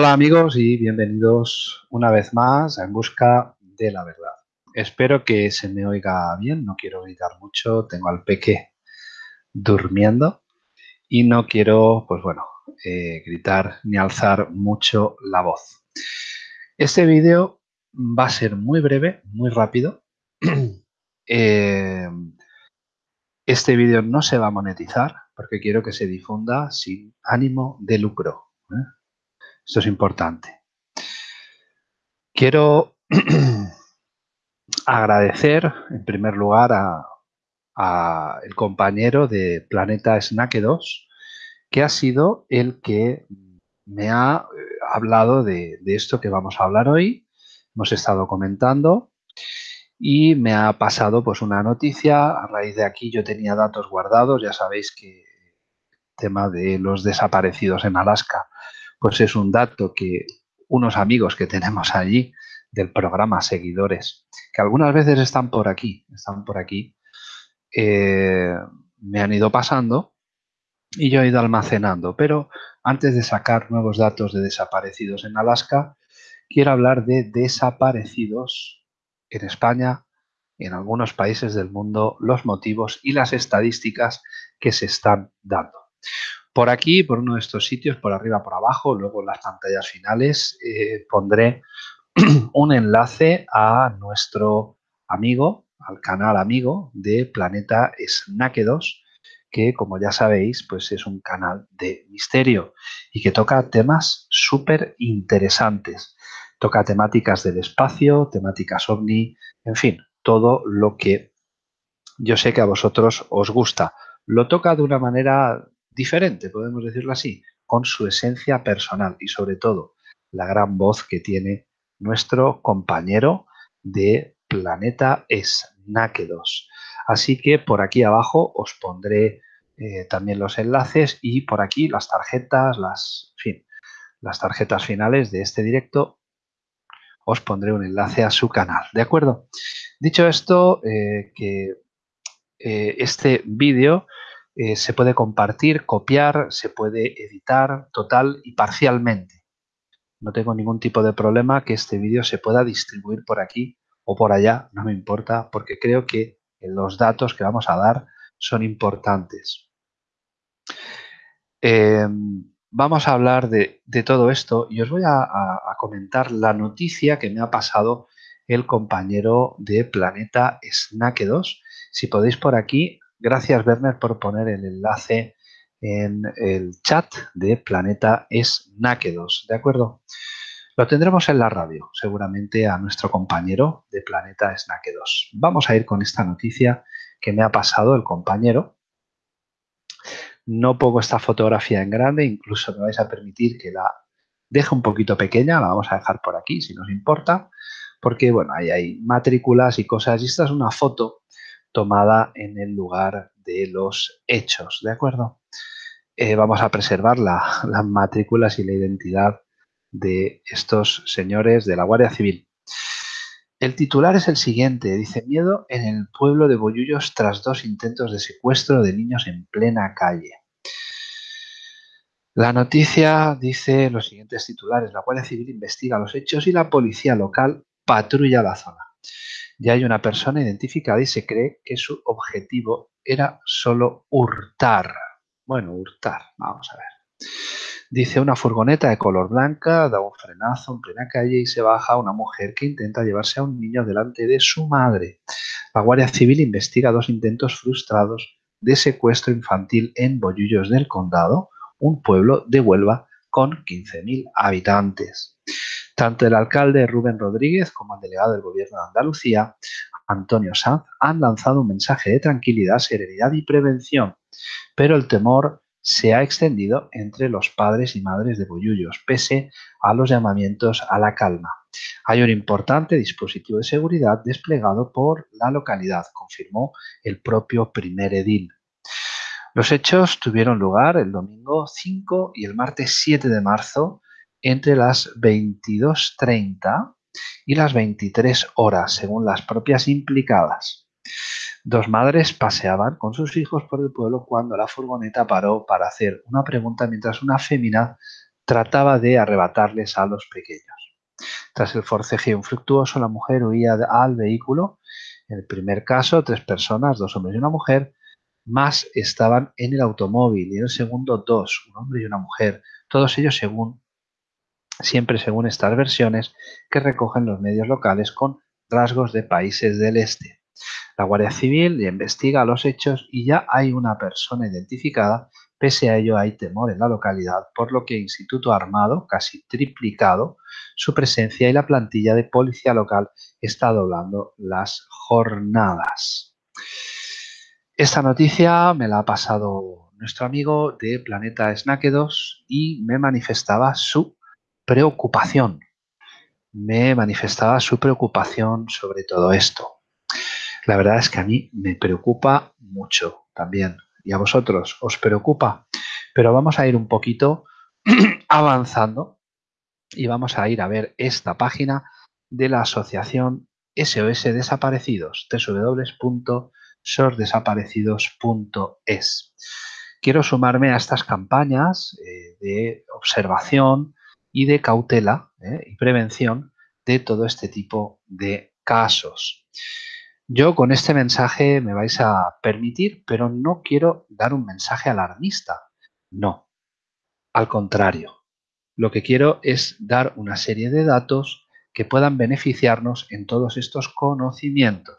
Hola amigos y bienvenidos una vez más a En Busca de la Verdad. Espero que se me oiga bien, no quiero gritar mucho, tengo al peque durmiendo y no quiero, pues bueno, eh, gritar ni alzar mucho la voz. Este vídeo va a ser muy breve, muy rápido. Eh, este vídeo no se va a monetizar porque quiero que se difunda sin ánimo de lucro. ¿eh? Esto es importante. Quiero agradecer en primer lugar a, el compañero de Planeta Snack 2 que ha sido el que me ha eh, hablado de, de esto que vamos a hablar hoy. Hemos estado comentando y me ha pasado pues una noticia. A raíz de aquí yo tenía datos guardados. Ya sabéis que el tema de los desaparecidos en Alaska pues es un dato que unos amigos que tenemos allí del programa Seguidores, que algunas veces están por aquí, están por aquí, eh, me han ido pasando y yo he ido almacenando. Pero antes de sacar nuevos datos de desaparecidos en Alaska, quiero hablar de desaparecidos en España, en algunos países del mundo, los motivos y las estadísticas que se están dando. Por aquí, por uno de estos sitios, por arriba, por abajo, luego en las pantallas finales, eh, pondré un enlace a nuestro amigo, al canal amigo de Planeta Snack 2, que como ya sabéis, pues es un canal de misterio y que toca temas súper interesantes. Toca temáticas del espacio, temáticas ovni, en fin, todo lo que yo sé que a vosotros os gusta. Lo toca de una manera diferente, podemos decirlo así, con su esencia personal y sobre todo la gran voz que tiene nuestro compañero de Planeta Snakedos. Así que por aquí abajo os pondré eh, también los enlaces y por aquí las tarjetas, las, fin, las tarjetas finales de este directo os pondré un enlace a su canal, ¿de acuerdo? Dicho esto, eh, que eh, este vídeo eh, se puede compartir, copiar, se puede editar total y parcialmente. No tengo ningún tipo de problema que este vídeo se pueda distribuir por aquí o por allá, no me importa, porque creo que los datos que vamos a dar son importantes. Em, vamos a hablar de, todo esto y os voy a, a, comentar la noticia que me ha pasado el compañero de Planeta Snack 2. Si podéis por aquí Gracias, Werner, por poner el enlace en el chat de Planeta es Náquedos, ¿de acuerdo? Lo tendremos en la radio, seguramente a nuestro compañero de Planeta es Náquedos. Vamos a ir con esta noticia que me ha pasado el compañero. No pongo esta fotografía en grande, incluso me vais a permitir que la deje un poquito pequeña, la vamos a dejar por aquí si nos importa, porque bueno, ahí hay matrículas y cosas, y esta es una foto tomada en el lugar de los hechos, ¿de acuerdo? Eh, vamos a preservar las matrículas y la identidad de estos señores de la Guardia Civil. El titular es el siguiente, dice miedo en el pueblo de Boyullos tras dos intentos de secuestro de niños en plena calle. La noticia dice los siguientes titulares, la Guardia Civil investiga los hechos y la policía local patrulla la zona. Ya hay una persona identificada y se cree que su objetivo era solo hurtar. Bueno, hurtar, vamos a ver. Dice una furgoneta de color blanca, da un frenazo en plena calle y se baja una mujer que intenta llevarse a un niño delante de su madre. La Guardia Civil investiga dos intentos frustrados de secuestro infantil en Bollullos del Condado, un pueblo de Huelva con 15.000 habitantes. Tanto el alcalde Rubén Rodríguez como el delegado del Gobierno de Andalucía, Antonio Sanz, han lanzado un mensaje de tranquilidad, serenidad y prevención, pero el temor se ha extendido entre los padres y madres de Boyullos, pese a los llamamientos a la calma. Hay un importante dispositivo de seguridad desplegado por la localidad, confirmó el propio primer edil. Los hechos tuvieron lugar el domingo 5 y el martes 7 de marzo entre las 22.30 y las 23 horas, según las propias implicadas. Dos madres paseaban con sus hijos por el pueblo cuando la furgoneta paró para hacer una pregunta mientras una fémina trataba de arrebatarles a los pequeños. Tras el forcejeo infructuoso, la mujer huía al vehículo. En el primer caso, tres personas, dos hombres y una mujer, más estaban en el automóvil. Y en el segundo, dos, un hombre y una mujer. Todos ellos según, siempre según estas versiones que recogen los medios locales con rasgos de países del este. La Guardia Civil investiga los hechos y ya hay una persona identificada. Pese a ello hay temor en la localidad, por lo que Instituto Armado, casi triplicado, su presencia y la plantilla de policía local está doblando las jornadas. Esta noticia me la ha pasado nuestro amigo de Planeta Snack 2 y me manifestaba su preocupación. Me manifestaba su preocupación sobre todo esto. La verdad es que a mí me preocupa mucho también. ¿Y a vosotros os preocupa? Pero vamos a ir un poquito avanzando y vamos a ir a ver esta página de la asociación SOS Desaparecidos, www.sosdesaparecidos.es. Quiero sumarme a estas campañas eh, de observación y de cautela eh, y prevención de todo este tipo de casos. Yo con este mensaje me vais a permitir, pero no quiero dar un mensaje alarmista. No, al contrario. Lo que quiero es dar una serie de datos que puedan beneficiarnos en todos estos conocimientos.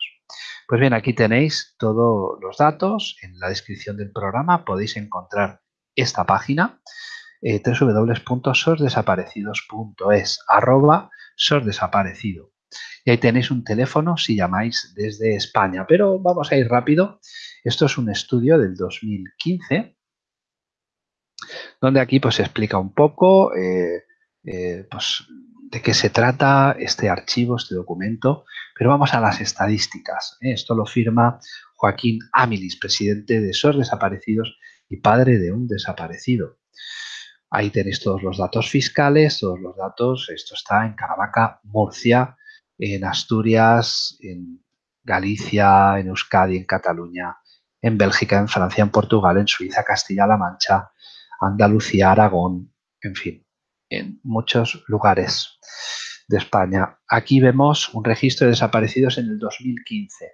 Pues bien, aquí tenéis todos los datos. En la descripción del programa podéis encontrar esta página eh, www.sosdesaparecidos.es arroba sosdesaparecido. Y ahí tenéis un teléfono si llamáis desde España. Pero vamos a ir rápido. Esto es un estudio del 2015, donde aquí pues se explica un poco eh, eh, pues, de qué se trata este archivo, este documento. Pero vamos a las estadísticas. ¿eh? Esto lo firma Joaquín Amilis, presidente de SOS Desaparecidos y padre de un desaparecido. Ahí tenéis todos los datos fiscales, todos los datos. Esto está en Caravaca, Murcia, en Asturias, en Galicia, en Euskadi, en Cataluña, en Bélgica, en Francia, en Portugal, en Suiza, Castilla-La Mancha, Andalucía, Aragón, en fin, en muchos lugares de España. Aquí vemos un registro de desaparecidos en el 2015.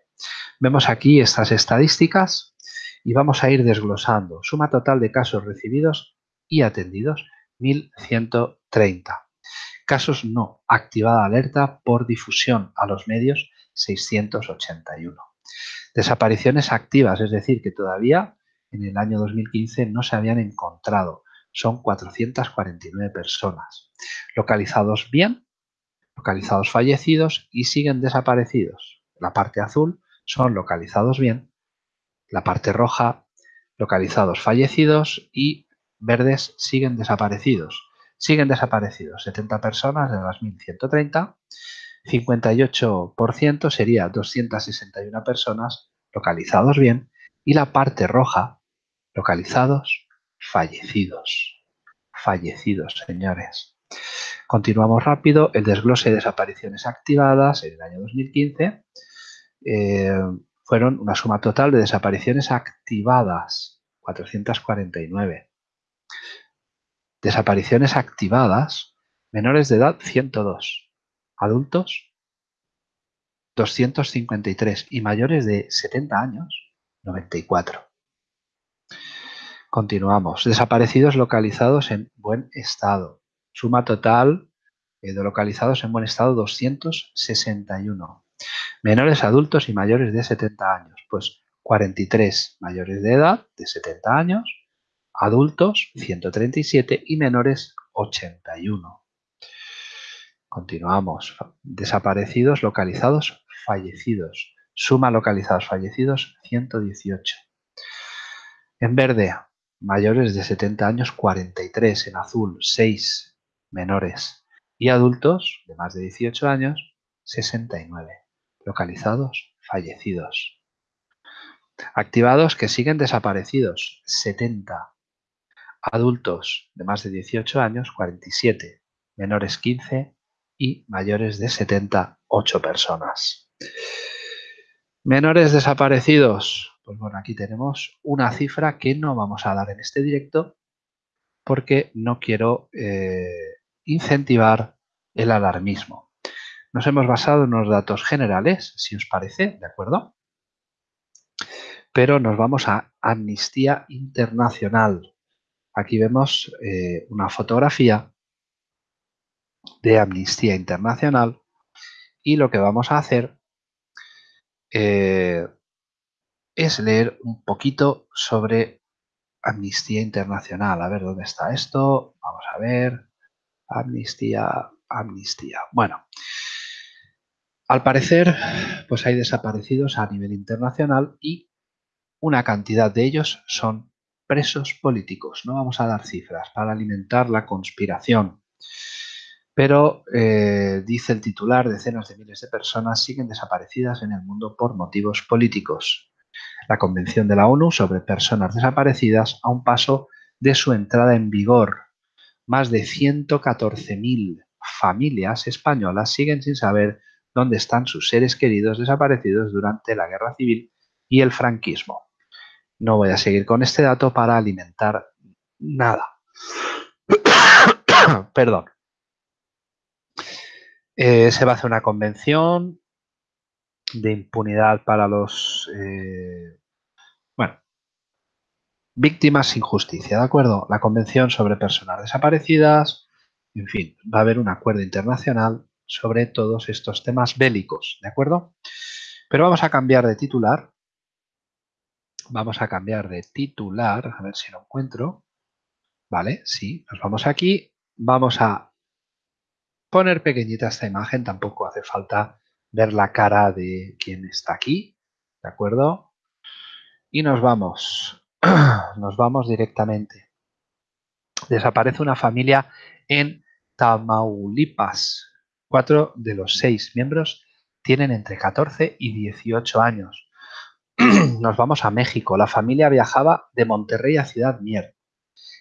Vemos aquí estas estadísticas y vamos a ir desglosando. Suma total de casos recibidos y atendidos, 1.130. Casos no. Activada alerta por difusión a los medios 681. Desapariciones activas, es decir, que todavía en el año 2015 no se habían encontrado. Son 449 personas. Localizados bien, localizados fallecidos y siguen desaparecidos. La parte azul son localizados bien, la parte roja localizados fallecidos y verdes siguen desaparecidos siguen desaparecidos. 70 personas de las 1.130, 58% sería 261 personas localizados bien y la parte roja, localizados, fallecidos. Fallecidos, señores. Continuamos rápido. El desglose de desapariciones activadas en el año 2015 eh, fueron una suma total de desapariciones activadas, 449. Desapariciones activadas, menores de edad 102, adultos 253 y mayores de 70 años 94. Continuamos. Desaparecidos localizados en buen estado. Suma total de localizados en buen estado 261. Menores adultos y mayores de 70 años. Pues 43 mayores de edad de 70 años adultos 137 y menores 81. Continuamos. Desaparecidos, localizados, fallecidos. Suma localizados, fallecidos 118. En verde, mayores de 70 años 43. En azul, 6 menores. Y adultos de más de 18 años 69. Localizados, fallecidos. Activados que siguen desaparecidos 70 adultos de más de 18 años 47, menores 15 y mayores de 78 personas. Menores desaparecidos, pues bueno, aquí tenemos una cifra que no vamos a dar en este directo porque no quiero eh, incentivar el alarmismo. Nos hemos basado en unos datos generales, si os parece, ¿de acuerdo? Pero nos vamos a Amnistía Internacional. Aquí vemos eh, una fotografía de Amnistía Internacional y lo que vamos a hacer eh, es leer un poquito sobre Amnistía Internacional. A ver dónde está esto. Vamos a ver. Amnistía, amnistía. Bueno, al parecer, pues hay desaparecidos a nivel internacional y una cantidad de ellos son presos políticos. No vamos a dar cifras para alimentar la conspiración. Pero, eh, dice el titular, decenas de miles de personas siguen desaparecidas en el mundo por motivos políticos. La Convención de la ONU sobre Personas Desaparecidas a un paso de su entrada en vigor. Más de 114.000 familias españolas siguen sin saber dónde están sus seres queridos desaparecidos durante la Guerra Civil y el franquismo. No voy a seguir con este dato para alimentar nada. Perdón. Eh, se va a hacer una convención de impunidad para los eh, bueno, víctimas sin justicia, ¿de acuerdo? La Convención sobre Personas Desaparecidas, en fin, va a haber un acuerdo internacional sobre todos estos temas bélicos, ¿de acuerdo? Pero vamos a cambiar de titular. Vamos a cambiar de titular, a ver si lo encuentro. Vale, sí, nos vamos aquí. Vamos a poner pequeñita esta imagen, tampoco hace falta ver la cara de quien está aquí, ¿de acuerdo? Y nos vamos, nos vamos directamente. Desaparece una familia en Tamaulipas. Cuatro de los seis miembros tienen entre 14 y 18 años. Nos vamos a México. La familia viajaba de Monterrey a Ciudad Mier.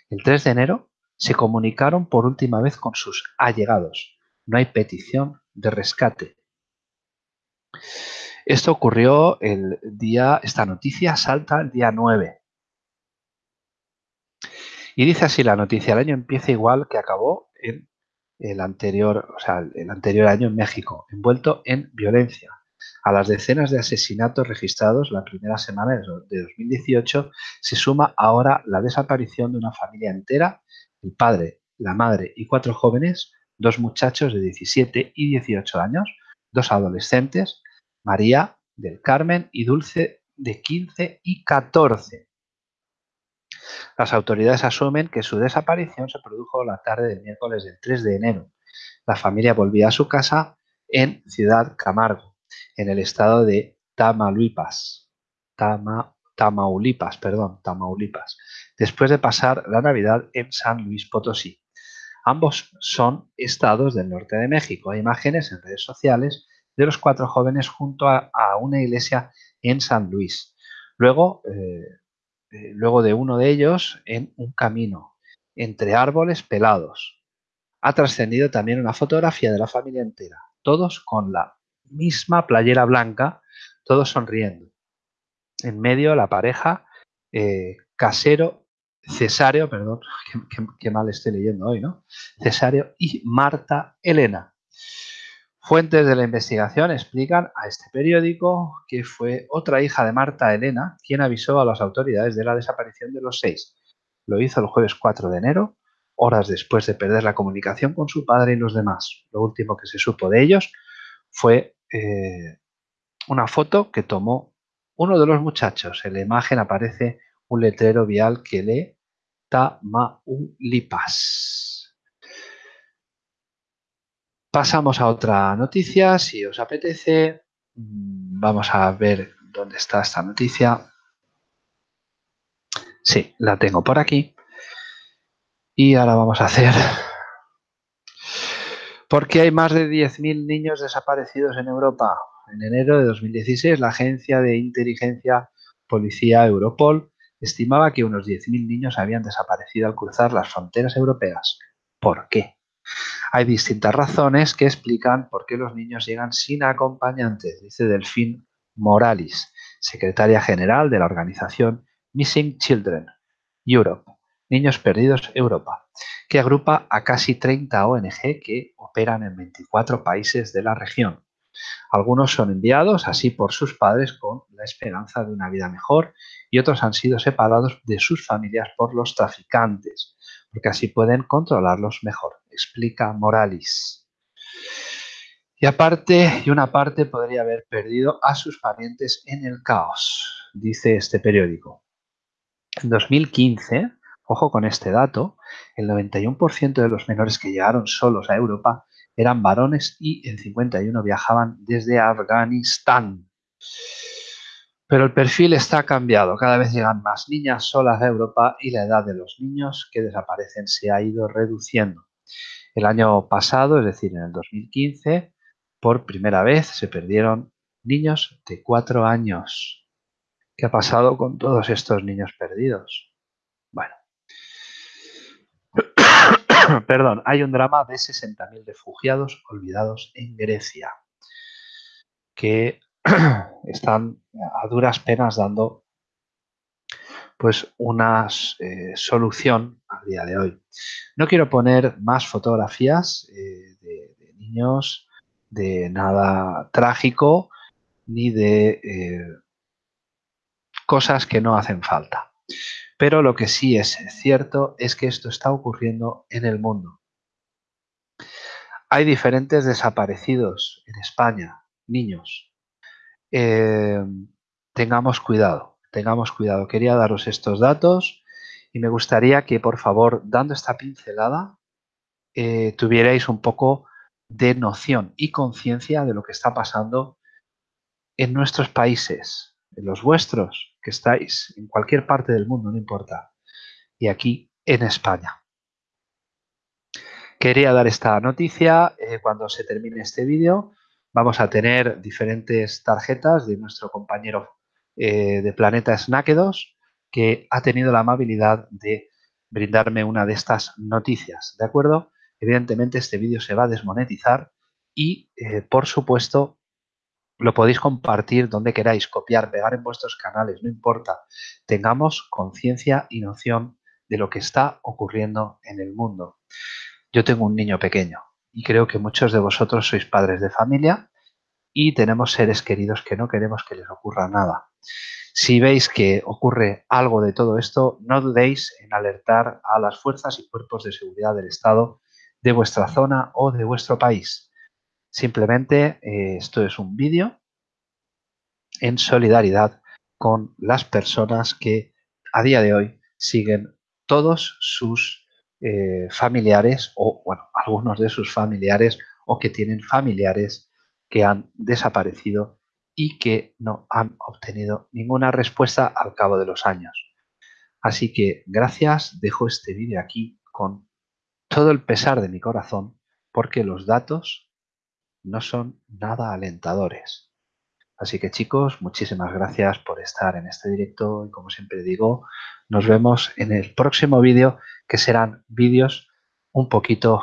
El 3 de enero se comunicaron por última vez con sus allegados. No hay petición de rescate. Esto ocurrió el día, esta noticia salta el día 9. Y dice así la noticia, el año empieza igual que acabó en el anterior, o sea, el anterior año en México, envuelto en violencia. A las decenas de asesinatos registrados la primera semana de 2018 se suma ahora la desaparición de una familia entera, el padre, la madre y cuatro jóvenes, dos muchachos de 17 y 18 años, dos adolescentes, María del Carmen y Dulce de 15 y 14. Las autoridades asumen que su desaparición se produjo la tarde del miércoles del 3 de enero. La familia volvía a su casa en Ciudad Camargo, en el estado de Tamaulipas. Tamaulipas, perdón, Tamaulipas, después de pasar la Navidad en San Luis Potosí. Ambos son estados del norte de México. Hay imágenes en redes sociales de los cuatro jóvenes junto a, una iglesia en San Luis. Luego, eh, eh, luego de uno de ellos en un camino entre árboles pelados. Ha trascendido también una fotografía de la familia entera, todos con la misma playera blanca, todos sonriendo. En medio la pareja eh, casero, Cesario, perdón, qué, mal estoy leyendo hoy, ¿no? Cesario y Marta Elena. Fuentes de la investigación explican a este periódico que fue otra hija de Marta Elena quien avisó a las autoridades de la desaparición de los seis. Lo hizo el jueves 4 de enero, horas después de perder la comunicación con su padre y los demás. Lo último que se supo de ellos fue eh, una foto que tomó uno de los muchachos. En la imagen aparece un letrero vial que lee Tamaulipas. Pasamos a otra noticia, si os apetece. Mm, vamos a ver dónde está esta noticia. Sí, la tengo por aquí. Y ahora vamos a hacer... ¿Por qué hay más de 10.000 niños desaparecidos en Europa? En enero de 2016, la agencia de inteligencia policía Europol estimaba que unos 10.000 niños habían desaparecido al cruzar las fronteras europeas. ¿Por qué? Hay distintas razones que explican por qué los niños llegan sin acompañantes, dice Delfín Moralis, secretaria general de la organización Missing Children Europe. Niños Perdidos Europa, que agrupa a casi 30 ONG que operan en 24 países de la región. Algunos son enviados así por sus padres con la esperanza de una vida mejor y otros han sido separados de sus familias por los traficantes, porque así pueden controlarlos mejor, explica Morales. Y aparte, y una parte podría haber perdido a sus parientes en el caos, dice este periódico. En 2015, ojo con este dato, el 91% de los menores que llegaron solos a Europa eran varones y el 51 viajaban desde Afganistán. Pero el perfil está cambiado, cada vez llegan más niñas solas a Europa y la edad de los niños que desaparecen se ha ido reduciendo. El año pasado, es decir, en el 2015, por primera vez se perdieron niños de cuatro años. ¿Qué ha pasado con todos estos niños perdidos? Bueno, perdón, hay un drama de 60.000 refugiados olvidados en Grecia que están a duras penas dando pues una eh, solución al día de hoy. No quiero poner más fotografías eh, de, niños, de nada trágico, ni de eh, cosas que no hacen falta. Pero lo que sí es cierto es que esto está ocurriendo en el mundo. Hay diferentes desaparecidos en España, niños. Eh, tengamos cuidado, tengamos cuidado. Quería daros estos datos y me gustaría que, por favor, dando esta pincelada, eh, tuvierais un poco de noción y conciencia de lo que está pasando en nuestros países, los vuestros, que estáis en cualquier parte del mundo, no importa, y aquí en España. Quería dar esta noticia eh, cuando se termine este vídeo. Vamos a tener diferentes tarjetas de nuestro compañero eh, de Planeta Snakedos que ha tenido la amabilidad de brindarme una de estas noticias, ¿de acuerdo? Evidentemente este vídeo se va a desmonetizar y, eh, por supuesto, lo podéis compartir donde queráis, copiar, pegar en vuestros canales, no importa. Tengamos conciencia y noción de lo que está ocurriendo en el mundo. Yo tengo un niño pequeño y creo que muchos de vosotros sois padres de familia y tenemos seres queridos que no queremos que les ocurra nada. Si veis que ocurre algo de todo esto, no dudéis en alertar a las fuerzas y cuerpos de seguridad del Estado de vuestra zona o de vuestro país. Simplemente eh, esto es un vídeo en solidaridad con las personas que a día de hoy siguen todos sus eh, familiares o, bueno, algunos de sus familiares o que tienen familiares que han desaparecido y que no han obtenido ninguna respuesta al cabo de los años. Así que gracias, dejo este vídeo aquí con todo el pesar de mi corazón porque los datos no son nada alentadores. Así que chicos, muchísimas gracias por estar en este directo y como siempre digo, nos vemos en el próximo vídeo que serán vídeos un poquito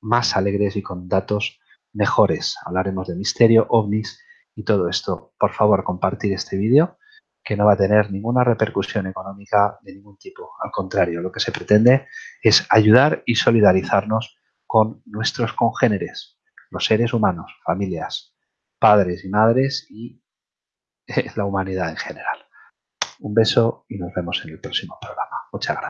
más alegres y con datos mejores. Hablaremos de misterio, ovnis y todo esto. Por favor, compartir este vídeo que no va a tener ninguna repercusión económica de ningún tipo. Al contrario, lo que se pretende es ayudar y solidarizarnos con nuestros congéneres, los seres humanos, familias, padres y madres y la humanidad en general. Un beso y nos vemos en el próximo programa. Muchas gracias.